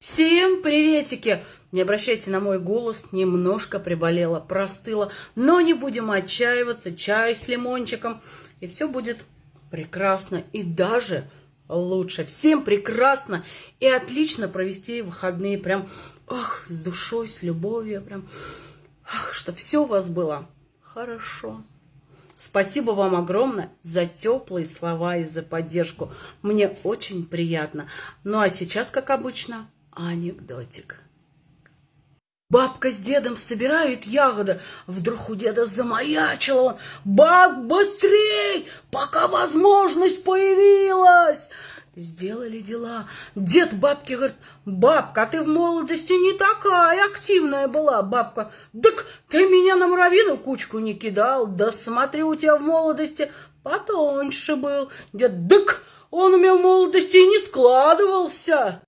Всем приветики! Не обращайте на мой голос, немножко приболела, простыла, но не будем отчаиваться, чай с лимончиком, и все будет прекрасно и даже лучше. Всем прекрасно и отлично провести выходные прям ах, с душой, с любовью, прям ах, что все у вас было хорошо. Спасибо вам огромное за теплые слова и за поддержку. Мне очень приятно. Ну а сейчас, как обычно, Анекдотик. Бабка с дедом собирают ягоды. Вдруг у деда замаячил он. Баб, быстрей, пока возможность появилась. Сделали дела. Дед бабке говорит, бабка, а ты в молодости не такая активная была, бабка. Так ты меня на муравьиную кучку не кидал. Да смотри, у тебя в молодости потоньше был. Дед, дык, он у меня в молодости не складывался.